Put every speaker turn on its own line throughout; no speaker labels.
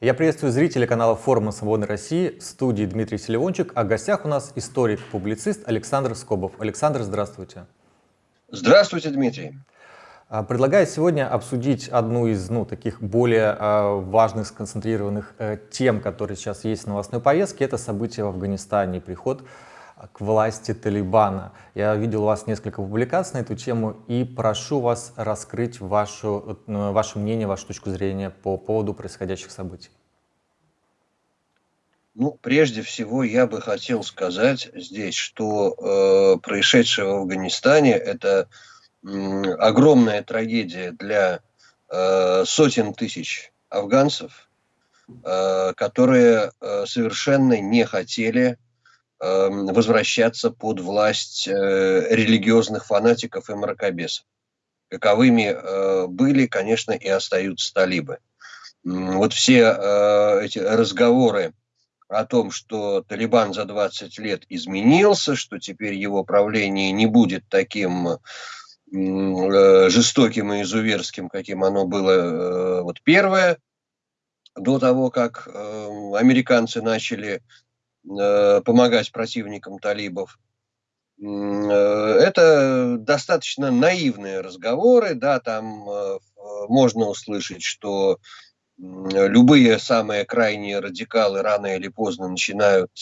Я приветствую зрителей канала форума «Свободной России», в студии Дмитрий Селивончик, а в гостях у нас историк-публицист Александр Скобов. Александр, здравствуйте.
Здравствуйте, Дмитрий.
А, предлагаю сегодня обсудить одну из ну, таких более э, важных, сконцентрированных э, тем, которые сейчас есть в новостной повестке. Это события в Афганистане, приход к власти Талибана. Я видел у вас несколько публикаций на эту тему и прошу вас раскрыть вашу, э, ваше мнение, вашу точку зрения по поводу происходящих событий.
Ну, прежде всего, я бы хотел сказать здесь, что э, происшедшее в Афганистане – это э, огромная трагедия для э, сотен тысяч афганцев, э, которые э, совершенно не хотели возвращаться под власть э, религиозных фанатиков и мракобесов. Каковыми э, были, конечно, и остаются талибы. Вот все э, эти разговоры о том, что Талибан за 20 лет изменился, что теперь его правление не будет таким жестоким и изуверским, каким оно было вот первое, до того, как американцы начали помогать противникам талибов. Э, это достаточно наивные разговоры, да, там э, можно услышать, что любые самые крайние радикалы рано или поздно начинают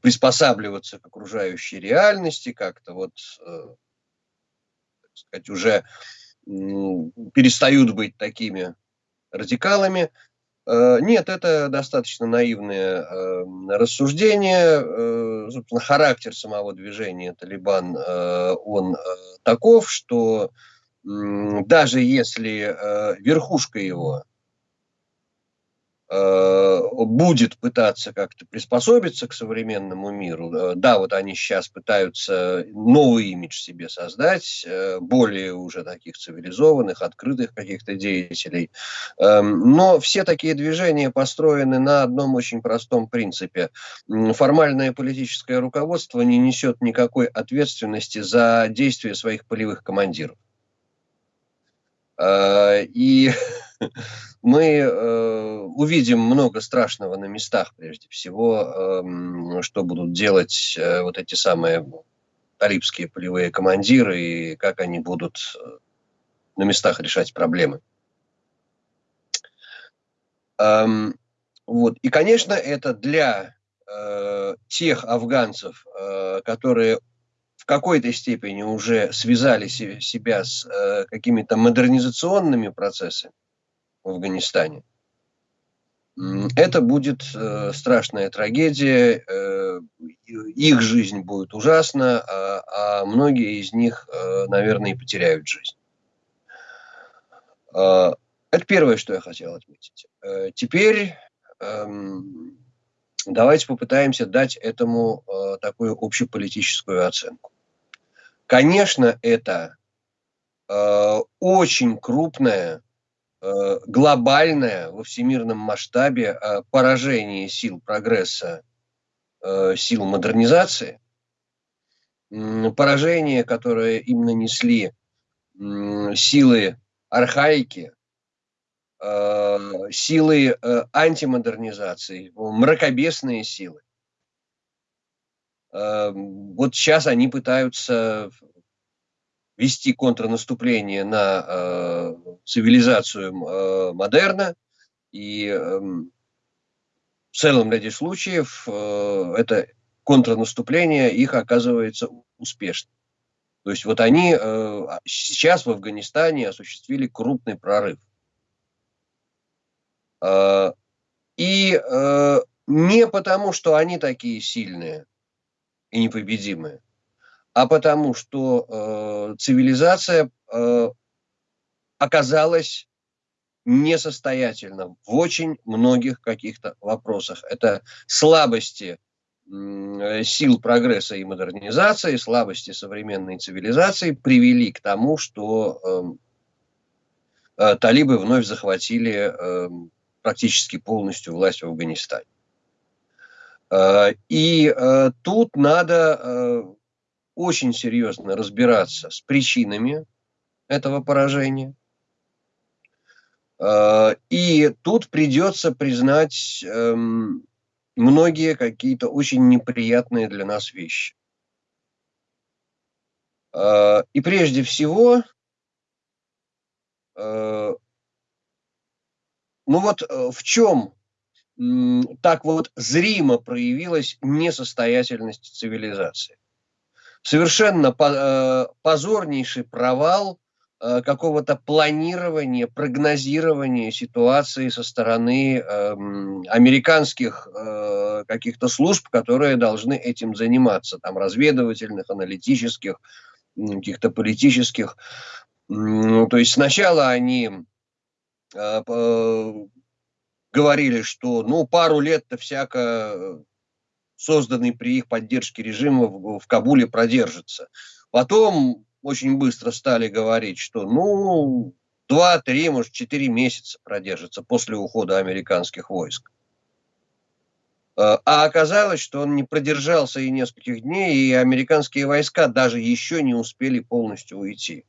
приспосабливаться к окружающей реальности, как-то вот, так сказать, уже перестают быть такими радикалами. Э, нет, это достаточно наивное э, рассуждение. Э, собственно, характер самого движения Талибан, он таков, что даже если верхушка его Э, будет пытаться как-то приспособиться к современному миру. Э, да, вот они сейчас пытаются новый имидж себе создать, э, более уже таких цивилизованных, открытых каких-то деятелей. Эм, но все такие движения построены на одном очень простом принципе. Формальное политическое руководство не несет никакой ответственности за действия своих полевых командиров. И мы э, увидим много страшного на местах, прежде всего, э, что будут делать э, вот эти самые талибские полевые командиры и как они будут э, на местах решать проблемы. Эм, вот. И, конечно, это для э, тех афганцев, э, которые в какой-то степени уже связали себя с э, какими-то модернизационными процессами, в Афганистане. Это будет э, страшная трагедия, э, их жизнь будет ужасна, а, а многие из них, э, наверное, и потеряют жизнь. Э, это первое, что я хотел отметить. Э, теперь э, давайте попытаемся дать этому э, такую общеполитическую оценку. Конечно, это э, очень крупная глобальное во всемирном масштабе э, поражение сил прогресса, э, сил модернизации, поражение, которое им нанесли силы архаики, силы антимодернизации, мракобесные силы. Вот сейчас они пытаются вести контрнаступление на э, цивилизацию э, модерна, и э, в целом ряде случаев э, это контрнаступление их оказывается успешным. То есть вот они э, сейчас в Афганистане осуществили крупный прорыв. Э, и э, не потому, что они такие сильные и непобедимые, а потому что э, цивилизация э, оказалась несостоятельна в очень многих каких-то вопросах. Это слабости э, сил прогресса и модернизации, слабости современной цивилизации привели к тому, что э, э, талибы вновь захватили э, практически полностью власть в Афганистане. Э, и э, тут надо очень серьезно разбираться с причинами этого поражения. И тут придется признать эм, многие какие-то очень неприятные для нас вещи. И прежде всего, ну вот в чем так вот зримо проявилась несостоятельность цивилизации. Совершенно э, позорнейший провал э, какого-то планирования, прогнозирования ситуации со стороны эм, американских э, каких-то служб, которые должны этим заниматься, там разведывательных, аналитических, каких-то политических. То есть сначала они говорили, что ну пару лет-то всяко созданный при их поддержке режима в, в Кабуле продержится. Потом очень быстро стали говорить, что ну два, три, может четыре месяца продержится после ухода американских войск. Э, а оказалось, что он не продержался и нескольких дней, и американские войска даже еще не успели полностью уйти.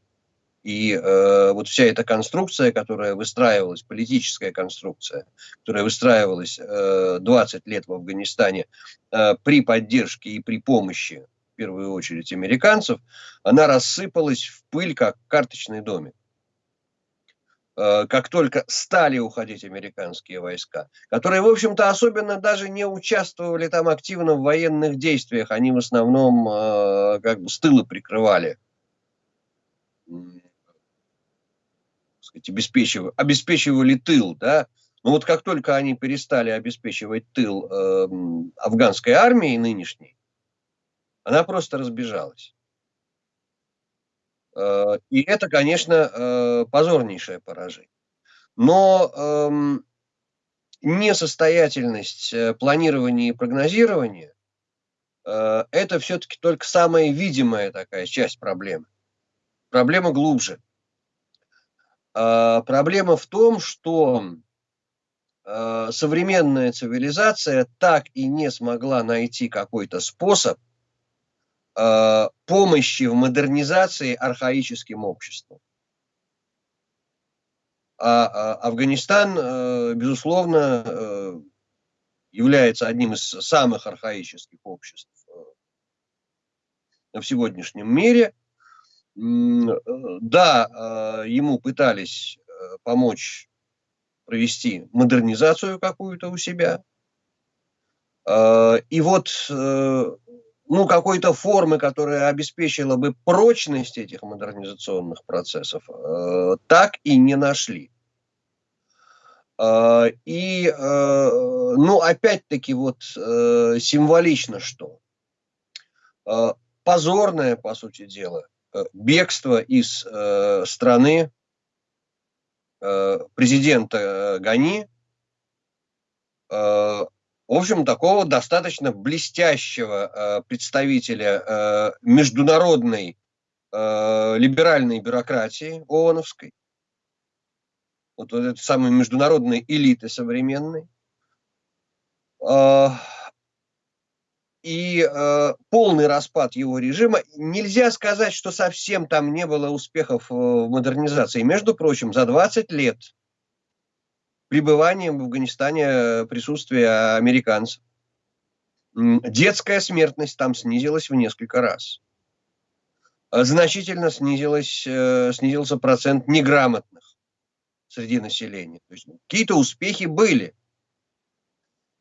И э, вот вся эта конструкция, которая выстраивалась, политическая конструкция, которая выстраивалась э, 20 лет в Афганистане э, при поддержке и при помощи, в первую очередь, американцев, она рассыпалась в пыль, как карточный домик. Э, как только стали уходить американские войска, которые, в общем-то, особенно даже не участвовали там активно в военных действиях, они в основном э, как бы с тыла прикрывали сказать, обеспечивали, обеспечивали тыл, да, но вот как только они перестали обеспечивать тыл э, афганской армии нынешней, она просто разбежалась. Э, и это, конечно, э, позорнейшее поражение. Но э, несостоятельность планирования и прогнозирования э, это все-таки только самая видимая такая часть проблемы. Проблема глубже. А, проблема в том, что а, современная цивилизация так и не смогла найти какой-то способ а, помощи в модернизации архаическим обществом. А Афганистан, безусловно, является одним из самых архаических обществ в сегодняшнем мире – да, а, ему пытались э, помочь провести модернизацию какую-то у себя. А, и вот, э, ну, какой-то формы, которая обеспечила бы прочность этих модернизационных процессов, э, так и не нашли. А, и, ну, опять-таки, вот символично что? Позорное, по сути дела, Э, бегство из э, страны э, президента Гани, в общем, такого достаточно блестящего представителя международной либеральной бюрократии ООНовской, вот, вот этой самой международной элиты современной, и э, полный распад его режима. Нельзя сказать, что совсем там не было успехов э, в модернизации. Между прочим, за 20 лет пребывания в Афганистане э, присутствия американцев детская смертность там снизилась в несколько раз. Значительно снизилась, э, снизился процент неграмотных среди населения. То есть какие-то успехи были.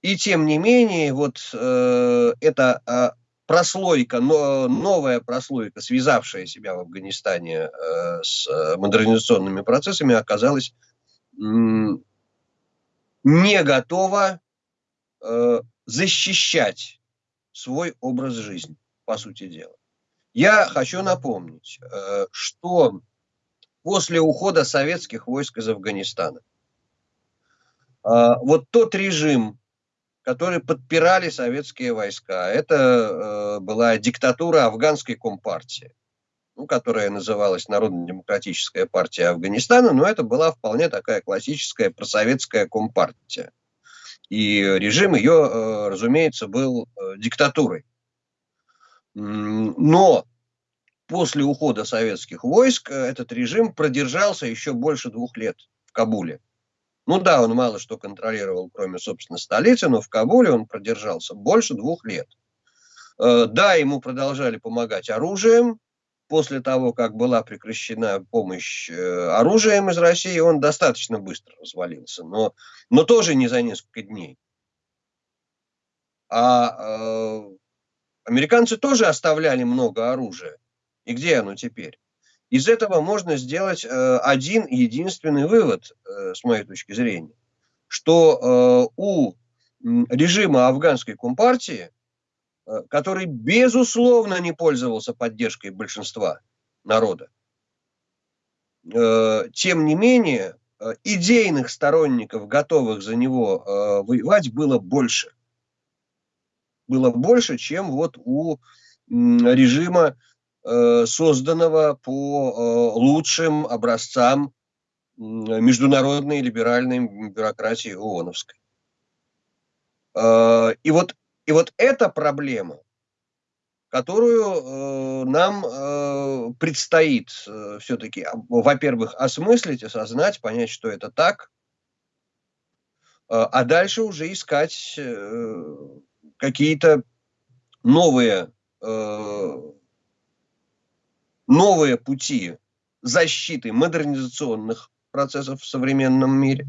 И тем не менее, вот э, эта э, прослойка, но, новая прослойка, связавшая себя в Афганистане э, с э, модернизационными процессами, оказалась э, не готова э, защищать свой образ жизни, по сути дела. Я хочу напомнить, э, что после ухода советских войск из Афганистана, э, вот тот режим, которые подпирали советские войска. Это э, была диктатура афганской компартии, ну, которая называлась Народно-демократическая партия Афганистана, но это была вполне такая классическая просоветская компартия. И режим ее, э, разумеется, был э, диктатурой. Но после ухода советских войск э, этот режим продержался еще больше двух лет в Кабуле. Ну да, он мало что контролировал, кроме, собственно, столицы, но в Кабуле он продержался больше двух лет. Э, да, ему продолжали помогать оружием. После того, как была прекращена помощь э, оружием из России, он достаточно быстро развалился, но, но тоже не за несколько дней. А э, американцы тоже оставляли много оружия. И где оно теперь? Из этого можно сделать э, один единственный вывод, э, с моей точки зрения, что э, у режима афганской компартии, который безусловно не пользовался поддержкой большинства народа, тем не менее идейных сторонников, готовых за него воевать, было больше. Было больше, чем вот у режима созданного по э, лучшим образцам международной либеральной бюрократии ООНовской. Э, и вот, и вот эта проблема, которую нам предстоит все-таки, во-первых, осмыслить, осознать, понять, что это так, а дальше уже искать какие-то новые новые пути защиты модернизационных процессов в современном мире.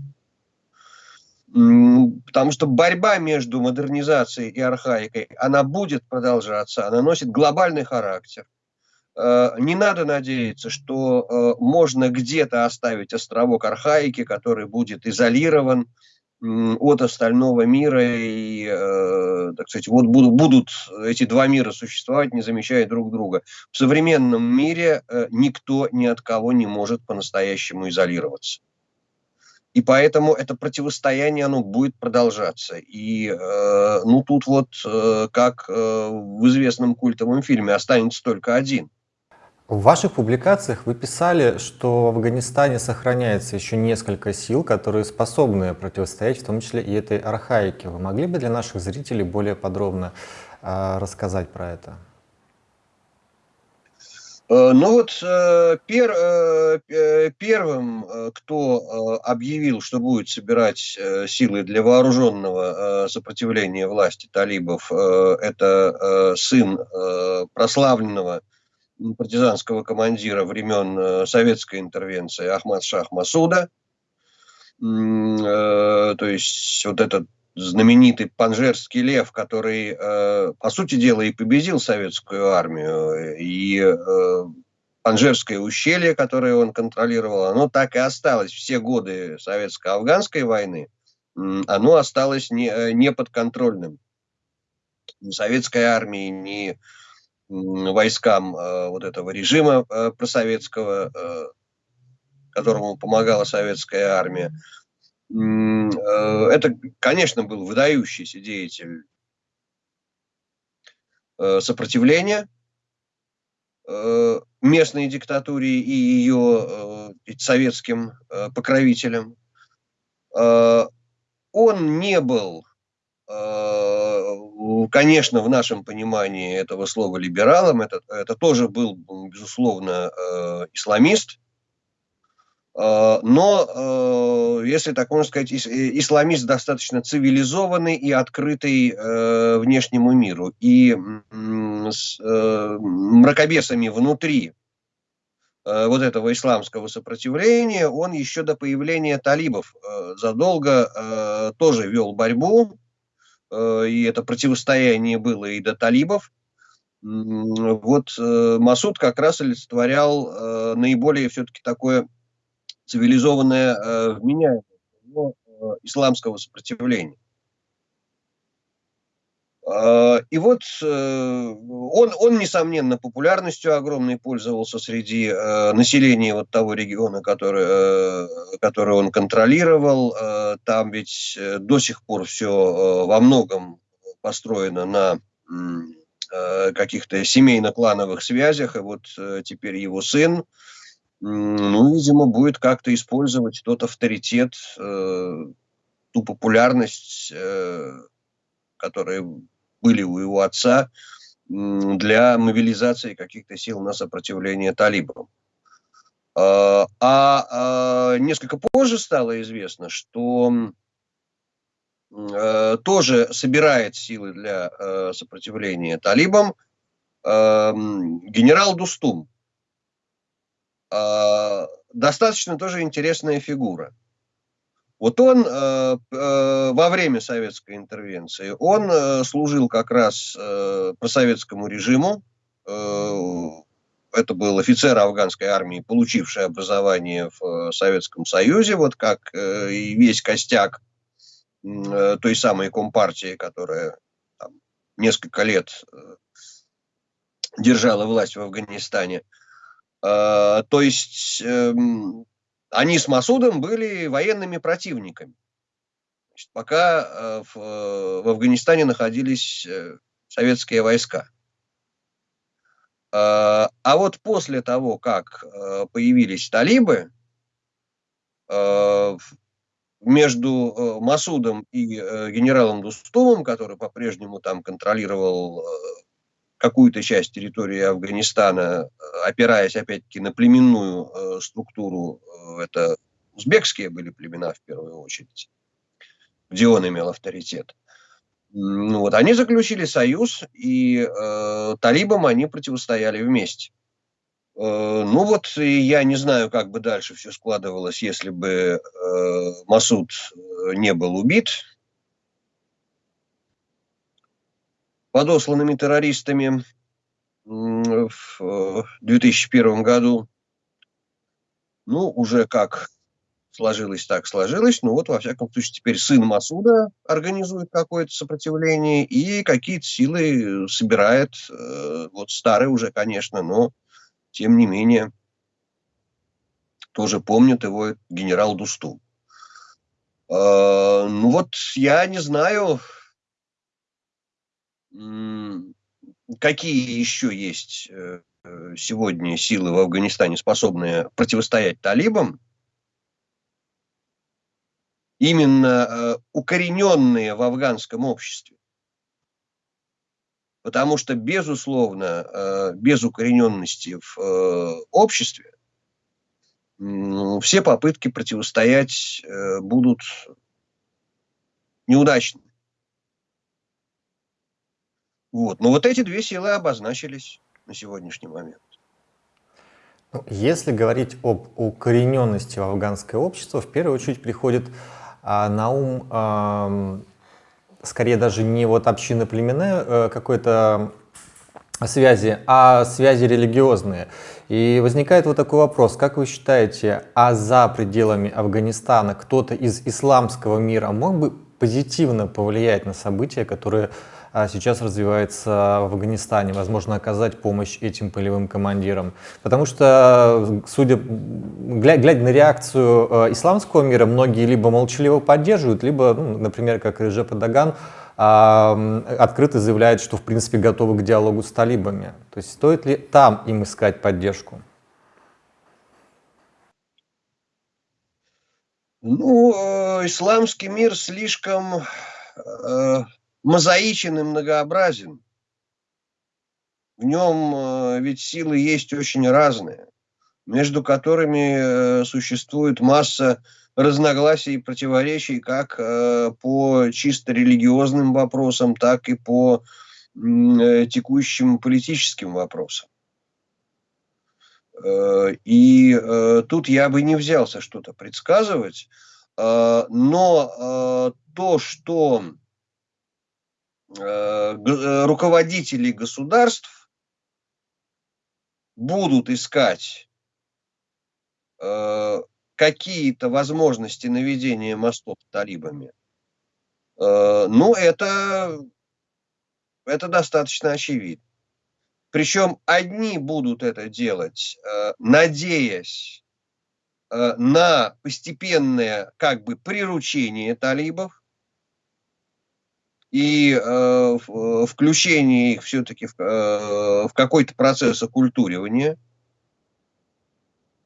Потому что борьба между модернизацией и архаикой, она будет продолжаться, она носит глобальный характер. Э, не надо надеяться, что э, можно где-то оставить островок архаики, который будет изолирован, от остального мира и, э, так сказать, вот будут, будут эти два мира существовать, не замечая друг друга. В современном мире э, никто ни от кого не может по-настоящему изолироваться. И поэтому это противостояние, оно будет продолжаться. И, э, ну, тут вот, э, как в известном культовом фильме, останется только один –
в ваших публикациях вы писали, что в Афганистане сохраняется еще несколько сил, которые способны противостоять, в том числе и этой архаике. Вы могли бы для наших зрителей более подробно э, рассказать про это?
Э, ну вот э, пер, э, первым, кто объявил, что будет собирать силы для вооруженного сопротивления власти талибов, это сын прославленного партизанского командира времен э, советской интервенции Ахмад Шах Масуда. Э, то есть вот этот знаменитый панжерский лев, который, э, по сути дела, и победил советскую армию, и Панжерское ущелье, которое он контролировал, оно так и осталось все годы советско-афганской войны, оно осталось не, неподконтрольным ни советской армии, ни войскам э, вот этого режима э, просоветского, э, которому помогала советская армия. Это, конечно, был выдающийся деятель сопротивления местной диктатуре и ее советским покровителям. Он не был конечно, в нашем понимании этого слова либералом, это, это тоже был, безусловно, э, исламист, э, но, э, если так можно сказать, э, исламист достаточно цивилизованный и открытый внешнему миру. И с мракобесами внутри вот этого исламского сопротивления он еще до появления талибов задолго тоже вел борьбу, и это противостояние было и до талибов. Вот э, Масуд как раз олицетворял э, наиболее все-таки такое цивилизованное вменяемое исламского сопротивления. А, и вот э, он, он, несомненно, популярностью огромной пользовался среди э, населения вот того региона, который, э, который он контролировал. Там ведь до сих пор все во многом построено на каких-то семейно-клановых связях, и вот теперь его сын, ну, видимо, будет как-то использовать тот авторитет, ту популярность, которая были у его отца для мобилизации каких-то сил на сопротивление талибам. А, а несколько позже стало известно, что тоже собирает силы для сопротивления талибам генерал Дустум. Достаточно тоже интересная фигура. Вот он э, э, во время советской интервенции, он э, служил как раз э, просоветскому режиму. Это был офицер афганской армии, получивший образование в Советском Союзе, вот как и весь костяк той самой компартии, которая там, несколько лет держала власть в Афганистане. То есть... Э, они с Масудом были военными противниками. Значит, пока э, в, э, в Афганистане находились э, советские войска. А вот после того, как появились талибы, между Масудом и генералом Дустумом, который по-прежнему там контролировал какую-то часть территории Афганистана, опираясь опять-таки на племенную э, структуру, э, это узбекские были племена в первую очередь, где он имел авторитет. Ну, вот, они заключили союз, и э, талибам они противостояли вместе. Э, ну вот, я не знаю, как бы дальше все складывалось, если бы э, Масуд э, не был убит, подосланными террористами в 2001 году. Ну, уже как сложилось, так сложилось. Ну вот, во всяком случае, теперь сын Масуда организует какое-то сопротивление и какие-то силы собирает. Э, вот старый уже, конечно, но тем не менее тоже помнит его генерал Дусту. Э, ну вот я не знаю, какие еще есть э, э, сегодня силы в Афганистане, способные противостоять талибам, именно э, укорененные в афганском обществе. Потому что, безусловно, без укорененности в обществе все попытки противостоять будут неудачны. Вот. Но вот эти две силы обозначились на сегодняшний момент.
Ну, если говорить об укорененности в афганское общество, в первую очередь приходит а, на ум а, скорее даже не вот община племенная а, какой-то связи, а связи религиозные. И возникает вот такой вопрос, как вы считаете, а за пределами Афганистана кто-то из исламского мира мог бы позитивно повлиять на события, которые сейчас развивается в Афганистане, возможно, оказать помощь этим полевым командирам. Потому что, судя, глядя на реакцию э, исламского мира, многие либо молчаливо поддерживают, либо, ну, например, как Режеп Даган, открыто заявляет, что в принципе готовы к диалогу с талибами. То есть стоит ли там им искать поддержку?
Ну, э, исламский мир слишком э, мозаичен и многообразен. В нем э, ведь силы есть очень разные, между которыми э, существует масса разногласий и противоречий как э, по чисто религиозным вопросам, так и по текущим политическим вопросам. И тут я бы не взялся что-то предсказывать, но то, что руководители государств будут искать э, какие-то возможности наведения мостов талибами, ну, это, это достаточно очевидно. Причем одни будут это делать, надеясь на постепенное как бы приручение талибов, и э, э, включение их все-таки в, э, в какой-то процесс оккультуривания.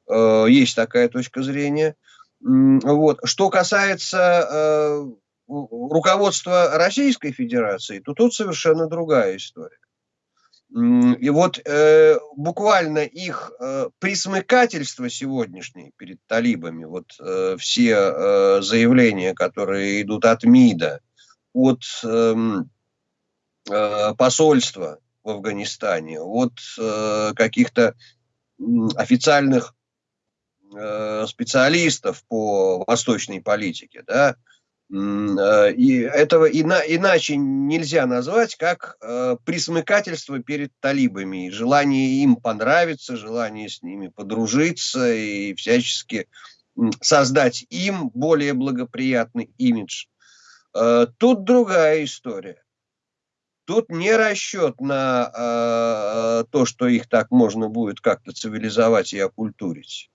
Э, есть такая точка зрения. Вот. Что касается э, руководства Российской Федерации, то тут совершенно другая история. И вот э, буквально их э, присмыкательство сегодняшнее перед талибами, вот э, все э, заявления, которые идут от МИДа, от э, э, посольства в Афганистане, от э, каких-то официальных э, специалистов по восточной политике, да, и этого ина, иначе нельзя назвать, как э, присмыкательство перед талибами, желание им понравиться, желание с ними подружиться и всячески создать им более благоприятный имидж. Э, тут другая история. Тут не расчет на э, то, что их так можно будет как-то цивилизовать и окультурить.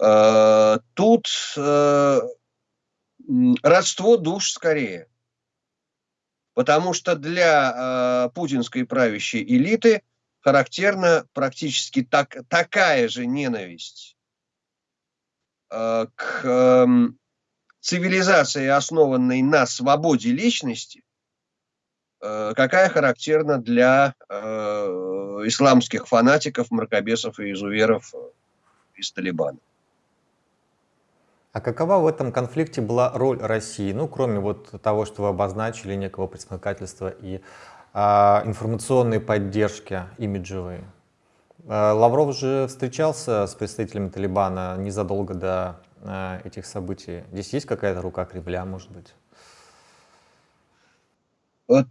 Э, тут э, родство душ скорее. Потому что для э, путинской правящей элиты характерна практически так, такая же ненависть э, к э, цивилизации, основанной на свободе личности, э, какая характерна для э, исламских фанатиков, мракобесов и изуверов из Талибана.
А какова в этом конфликте была роль России, ну, кроме вот того, что вы обозначили, некого пресмыкательства и а, информационной поддержки имиджевой? А, Лавров же встречался с представителями Талибана незадолго до этих событий. Здесь есть какая-то рука Кремля, может быть?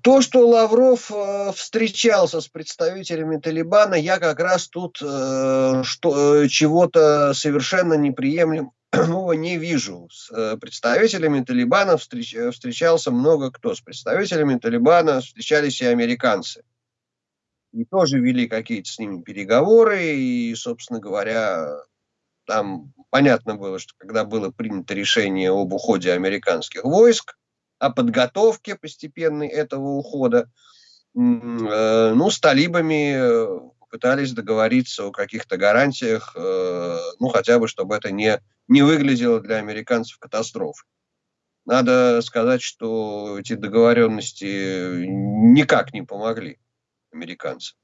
То, что Лавров э, встречался с представителями Талибана, я как раз тут э, что, э, чего-то совершенно неприемлемого не вижу. С представителями Талибана встреч, встречался много кто. С представителями Талибана встречались и американцы. И тоже вели какие-то с ними переговоры. И, собственно говоря, там понятно было, что когда было принято решение об уходе американских войск, о подготовке постепенной этого ухода. Э, ну, с талибами э, пытались договориться о каких-то гарантиях, э, ну, хотя бы, чтобы это не, не выглядело для американцев катастрофой. Надо сказать, что эти договоренности никак не помогли американцам.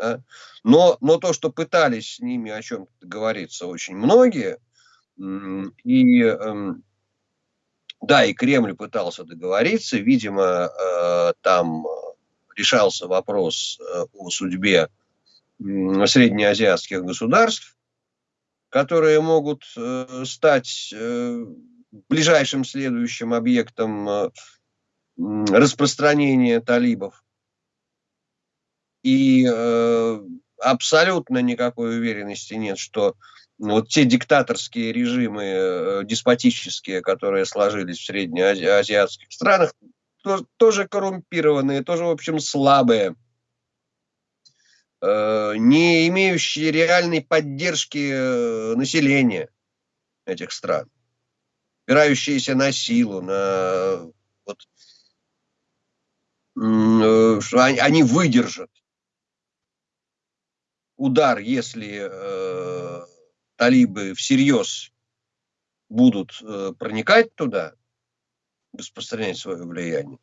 Да? Но, но то, что пытались с ними о чем-то договориться очень многие, и эм, да, и Кремль пытался договориться, видимо, э, там решался вопрос э, о судьбе среднеазиатских государств, которые могут э, стать ближайшим следующим объектом распространения талибов. И абсолютно никакой уверенности нет, что ну, вот те диктаторские режимы, э, деспотические, которые сложились в среднеазиатских странах, тоже коррумпированные, тоже, в общем, слабые, э, не имеющие реальной поддержки э, населения этих стран, опирающиеся на силу, на вот, что они выдержат удар, если талибы всерьез будут э, проникать туда, распространять свое влияние,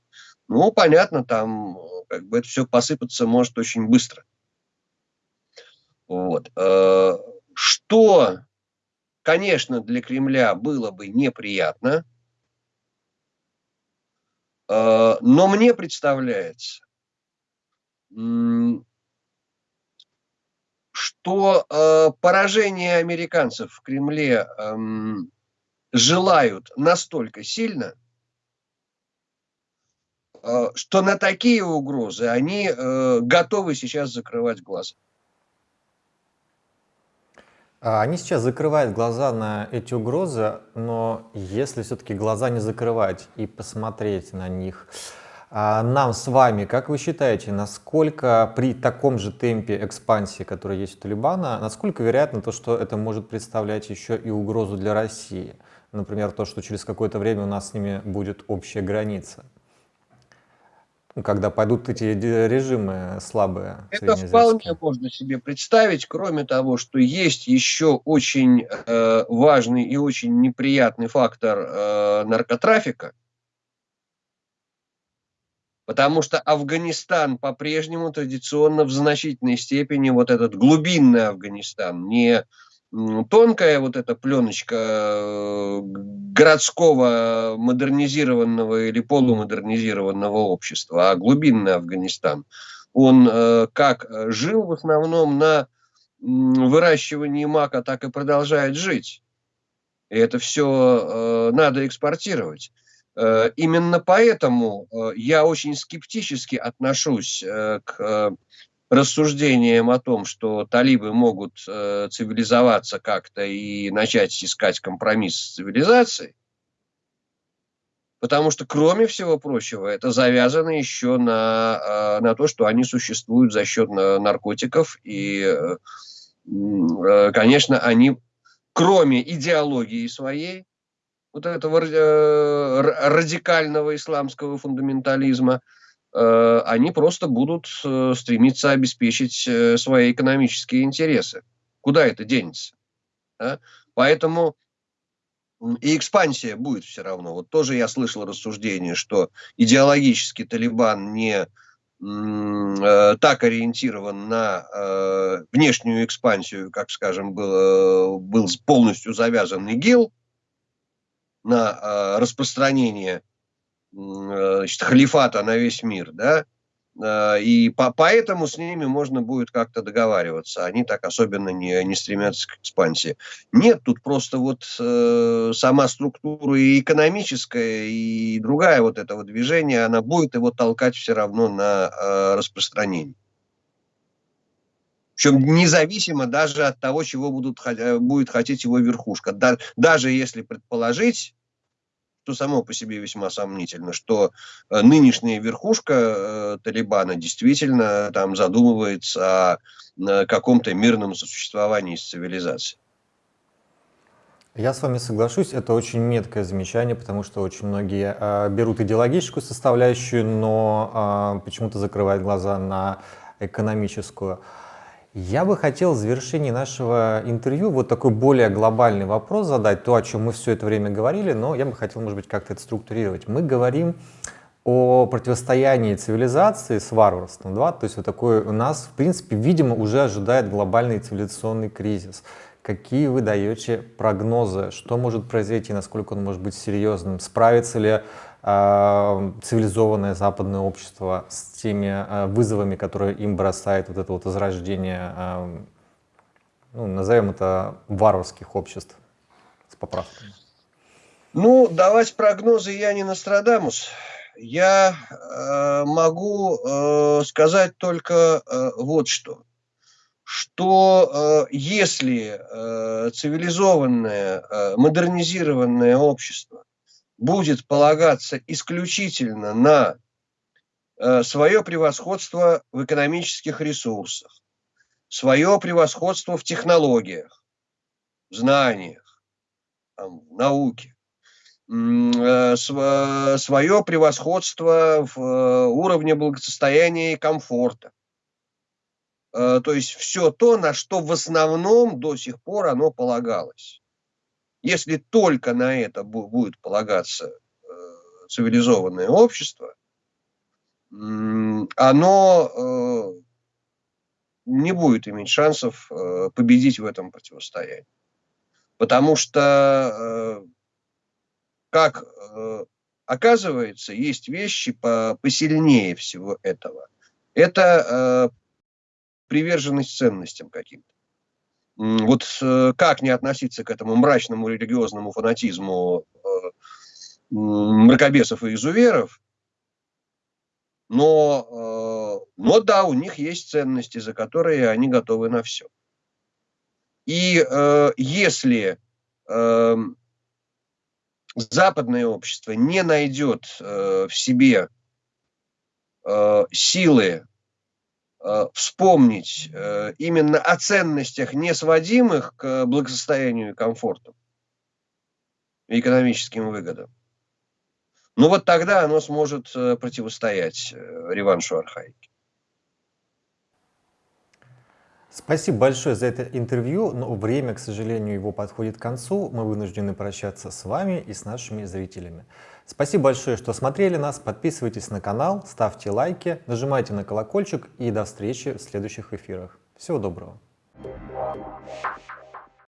ну, понятно, там как бы это все посыпаться может очень быстро. Вот. Э, что, конечно, для Кремля было бы неприятно, э, но мне представляется, что э, поражение американцев в Кремле э, желают настолько сильно, э, что на такие угрозы они э, готовы сейчас закрывать глаза.
А они сейчас закрывают глаза на эти угрозы, но если все-таки глаза не закрывать и посмотреть на них, нам с вами, как вы считаете, насколько при таком же темпе экспансии, который есть у Талибана, насколько вероятно то, что это может представлять еще и угрозу для России? Например, то, что через какое-то время у нас с ними будет общая граница. Когда пойдут эти режимы слабые.
Это вполне можно себе представить, кроме того, что есть еще очень э, важный и очень неприятный фактор э, наркотрафика, Потому что Афганистан по-прежнему традиционно в значительной степени, вот этот глубинный Афганистан, не тонкая вот эта пленочка э, городского модернизированного или полумодернизированного общества, а глубинный Афганистан, он э, как жил в основном на выращивании мака, так и продолжает жить. И это все э, надо экспортировать. Э, именно поэтому э, я очень скептически отношусь э, к рассуждениям о том, что талибы могут цивилизоваться как-то и начать искать компромисс с цивилизацией, потому что, кроме всего прочего, это завязано еще на, на то, что они существуют за счет наркотиков, и, конечно, они, кроме идеологии своей, вот этого э, радикального исламского фундаментализма, э, они просто будут э, стремиться обеспечить свои экономические интересы. Куда это денется? Да? Поэтому и экспансия будет все равно. Вот тоже я слышал рассуждение, что идеологически Талибан не так ориентирован на э, внешнюю экспансию, как, скажем, был, был полностью завязан ИГИЛ, на э, распространение э, значит, халифата на весь мир, да, э, и по, поэтому с ними можно будет как-то договариваться. Они так особенно не, не стремятся к экспансии. Нет, тут просто вот э, сама структура и экономическая, и другая вот этого движения, она будет его толкать все равно на э, распространение. Причем независимо даже от того, чего будут, будет хотеть его верхушка. Да, даже если предположить, что само по себе весьма сомнительно, что э, нынешняя верхушка э, Талибана действительно там задумывается о э, каком-то мирном сосуществовании с цивилизацией.
Я с вами соглашусь, это очень меткое замечание, потому что очень многие э, берут идеологическую составляющую, но э, почему-то закрывают глаза на экономическую. Я бы хотел в завершении нашего интервью вот такой более глобальный вопрос задать, то, о чем мы все это время говорили, но я бы хотел, может быть, как-то это структурировать. Мы говорим о противостоянии цивилизации с варварством, да? то есть вот такой у нас, в принципе, видимо, уже ожидает глобальный цивилизационный кризис. Какие вы даете прогнозы, что может произойти, насколько он может быть серьезным, справится ли цивилизованное западное общество с теми а, вызовами, которые им бросает вот это вот возрождение, а, ну, назовем это, варварских обществ с поправками?
Ну, давать прогнозы я не Нострадамус. Я э, могу э, сказать только э, вот что. Что э, если э, цивилизованное, э, модернизированное общество будет полагаться исключительно на э, свое превосходство в экономических ресурсах, свое превосходство в технологиях, в знаниях, в науке, э, свое превосходство в э, уровне благосостояния и комфорта. То есть все то, на что в основном до сих пор оно полагалось. Если только на это будет полагаться э, цивилизованное общество, оно э, не будет иметь шансов э, победить в этом противостоянии. Потому что, как оказывается, есть вещи посильнее всего этого. Это приверженность ценностям каким-то вот э, как не относиться к этому мрачному религиозному фанатизму э, мракобесов и изуверов, но, э, но да, у них есть ценности, за которые они готовы на все. И если эм, западное общество не найдет в себе силы вспомнить э, именно о ценностях, не сводимых к благосостоянию и комфорту, и экономическим выгодам. Ну вот тогда оно сможет э, противостоять реваншу архаики.
Спасибо большое за это интервью, но время, к сожалению, его подходит к концу. Мы вынуждены прощаться с вами и с нашими зрителями. Спасибо большое, что смотрели нас. Подписывайтесь на канал, ставьте лайки, нажимайте на колокольчик и до встречи в следующих эфирах. Всего доброго.